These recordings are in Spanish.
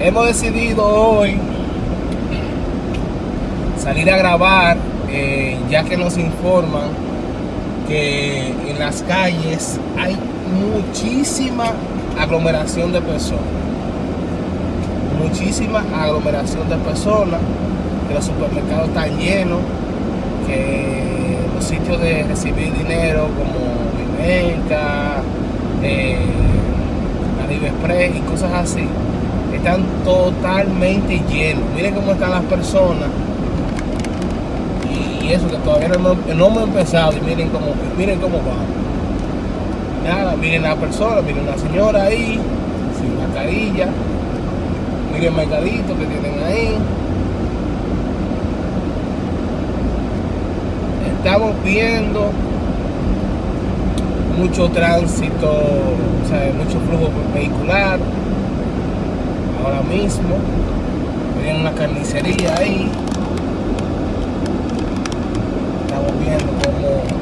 hemos decidido hoy salir a grabar, eh, ya que nos informan que en las calles hay muchísima aglomeración de personas. Muchísima aglomeración de personas, que los supermercados están llenos, que los sitios de recibir dinero como Vimenca, eh, Express y cosas así, están totalmente llenos. Miren cómo están las personas y eso que todavía no, no hemos empezado y miren cómo, miren cómo va nada, miren la persona, miren la señora ahí, sin mascarilla, miren el mercadito que tienen ahí. Estamos viendo mucho tránsito, o sea, mucho flujo vehicular ahora mismo. Miren una carnicería ahí. Estamos viendo cómo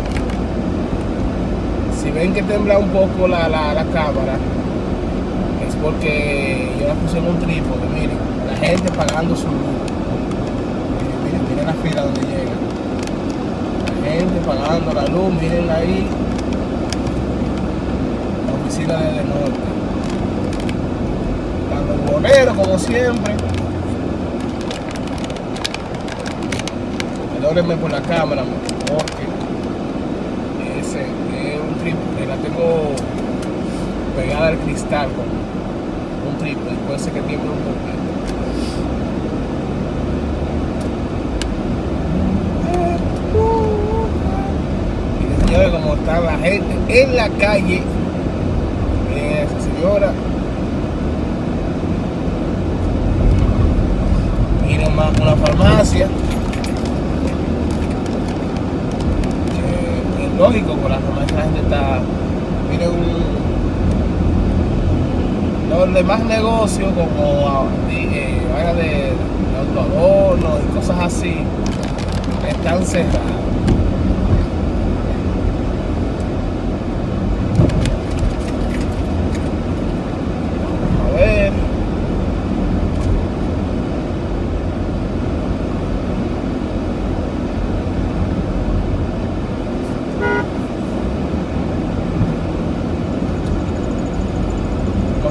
si ven que tembla un poco la, cámara, es porque yo la puse en un trípode, miren, la gente pagando su luz. Miren, miren, la fila donde llega. La gente pagando la luz, miren ahí. La oficina de norte. Bolero como siempre. Perdónenme por la cámara, porque la tengo pegada al cristal con un triple, puede ser que tiemble un poquito. Señores, como está la gente en la calle, señora. Más una farmacia. lógico, por la forma que la gente está, miren un, los demás negocios como eh, de, de y cosas así, están cerrados.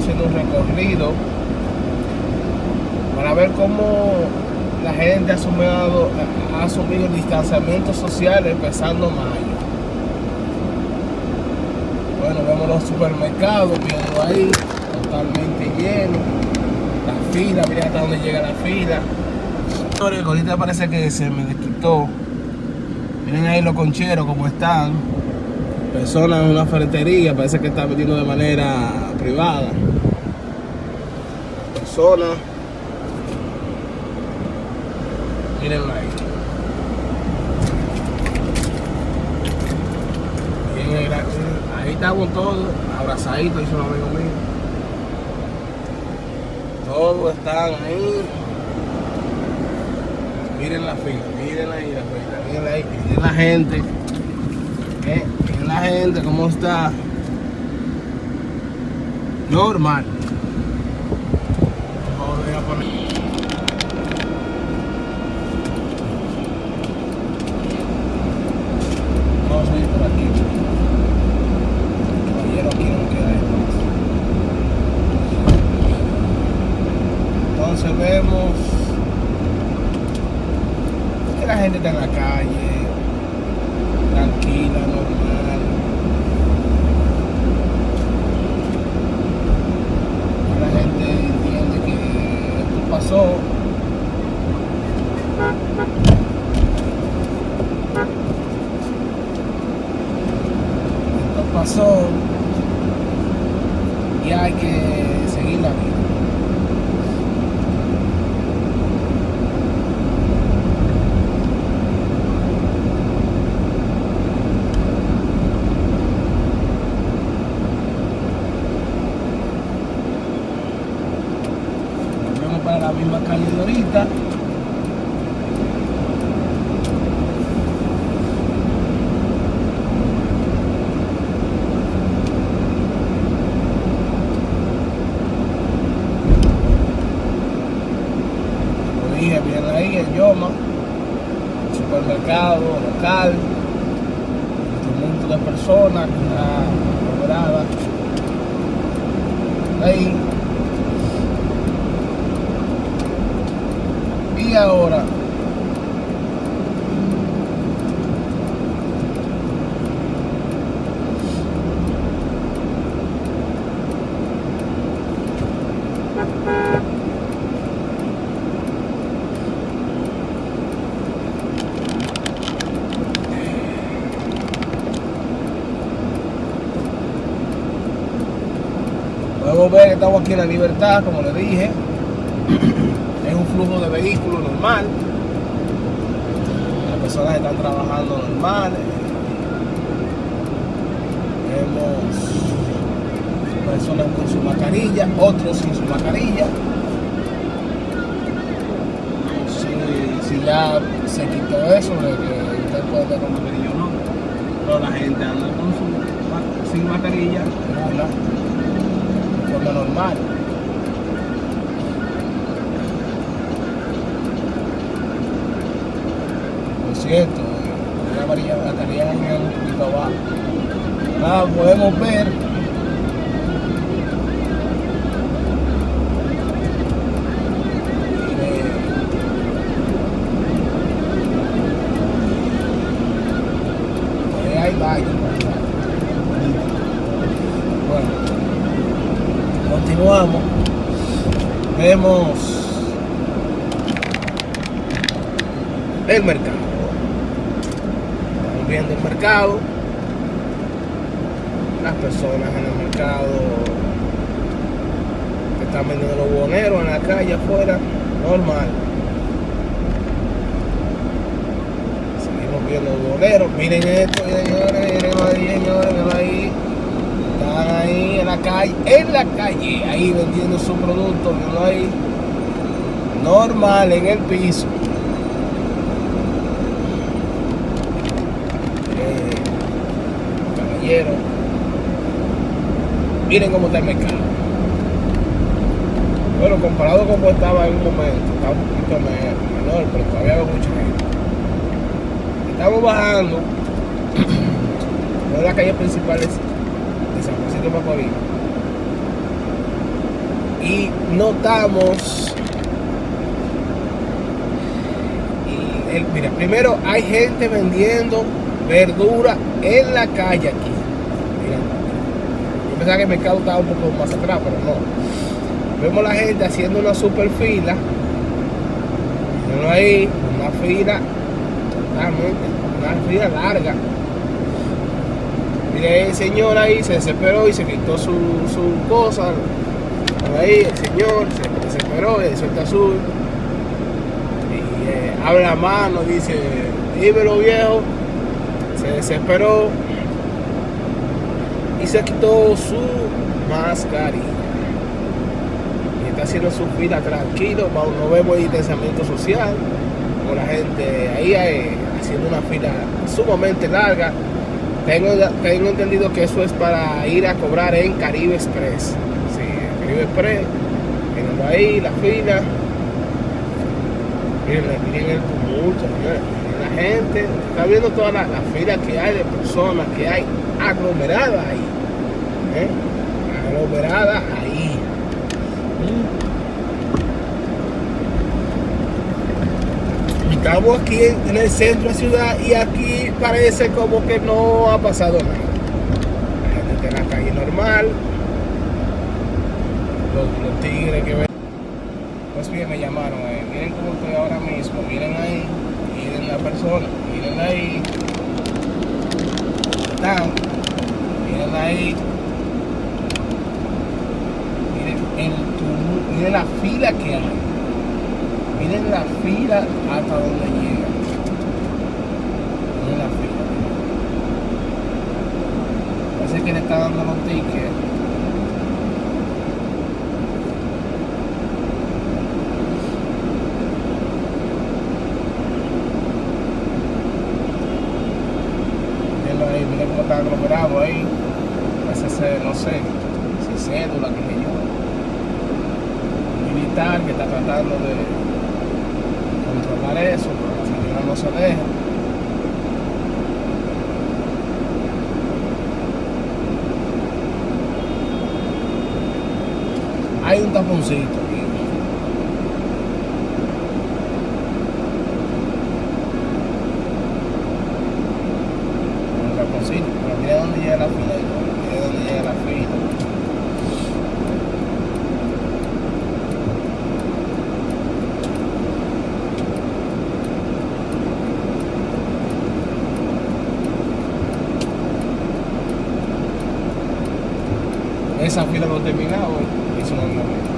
haciendo un para ver cómo la gente ha asumido, ha asumido el distanciamiento social empezando mayo. Bueno, vemos los supermercados, viendo ahí, totalmente llenos. La fila, miren hasta dónde llega la fila. Ahorita parece que se me desquitó. Miren ahí los concheros como están. Personas en una ferretería, parece que está vendiendo de manera privada zona. Miren ahí. ahí estamos todos abrazaditos, dice un amigo mío. Todos están ahí. Miren la fila, miren ahí la fila, miren ahí, miren la gente. Eh, miren la gente, cómo está. Normal. Ahora Podemos ver que estamos aquí en la libertad, como les dije. Flujo de vehículos normal. Las personas están trabajando normal. Vemos personas con su mascarilla, otros sin su mascarilla. Si, si ya se quitó eso de que usted puede tener con mascarilla o no. Pero la gente anda con su, sin mascarilla, forma normal. Por cierto, la amarilla estaría un poquito abajo. Nada, podemos ver baño. Bueno, continuamos. Vemos el mercado. Viendo el mercado. Las personas en el mercado que están vendiendo los boneros en la calle afuera. Normal. Seguimos viendo los boneros. Miren esto, señores, miren ahí, señores, ahí. Están ahí en la calle, en la calle, ahí vendiendo su producto, ahí. Normal, en el piso. Eh, Miren cómo está el mercado. Bueno, comparado con como estaba en un momento, está un poquito me- menor, pero todavía veo mucha gente. Estamos bajando de la calle principal de San Francisco de Macorís y notamos mira, primero hay gente vendiendo verdura en la calle aquí. Pensaba que el mercado estaba un poco más atrás, pero no. Vemos la gente haciendo una super fila. Mírenlo ahí, una fila totalmente, una fila larga. Mire el señor ahí se desesperó y se quitó su, su cosa. Ahí el señor se desesperó y suelta azul. Y eh, abre la mano, dice, dímelo viejo. Se desesperó y se quitó su mascarilla. Y está haciendo su fila tranquilo, no vemos distanciamiento social, con la gente ahí eh, haciendo una fila sumamente larga. Tengo, tengo entendido que eso es para ir a cobrar en Caribe Express. Sí, Caribe Express. Mirenlo ahí, la fila. Miren, miren el tumulto, miren la gente. Está viendo toda la, la fila que hay de personas que hay aglomeradas ahí. ¿eh? Aglomeradas ahí. Estamos aquí en, el centro de la ciudad y aquí parece como que no ha pasado nada. La gente está en la calle normal. Los, tigres que ven. Pues bien, me llamaron. eh, Miren cómo estoy ahora mismo. Miren ahí. Miren la persona. Miren ahí. Están. Miren ahí. Miren el tumulto. Miren la fila que hay. Miren la fila hasta donde llega. Miren la fila. Parece que le está dando los tickets. Mírenlo ahí, miren cómo está aglomerado ahí. Parece ser, no sé, si cédula, que sé yo. Un militar que está tratando de controlar eso, porque la señora no se deja. Hay un taponcito aquí. Un taponcito, pero mira dónde llega la fila. Mira dónde llega la fila. Esa fila no ha terminado, eso no es momento.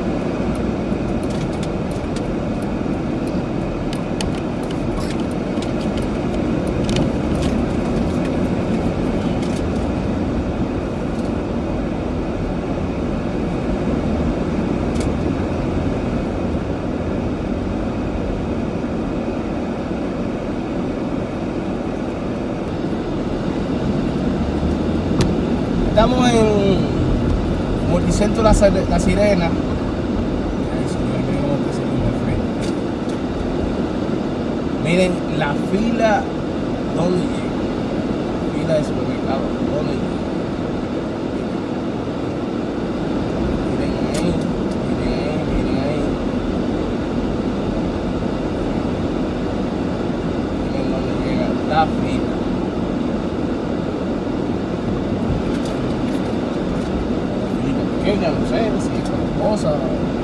Estamos en Multicentro La, La Sirena. Miren la fila donde llega. La fila de supermercado donde llega. Miren ahí, miren ahí, miren ahí. Miren dónde llega la fila. Los Angeles, also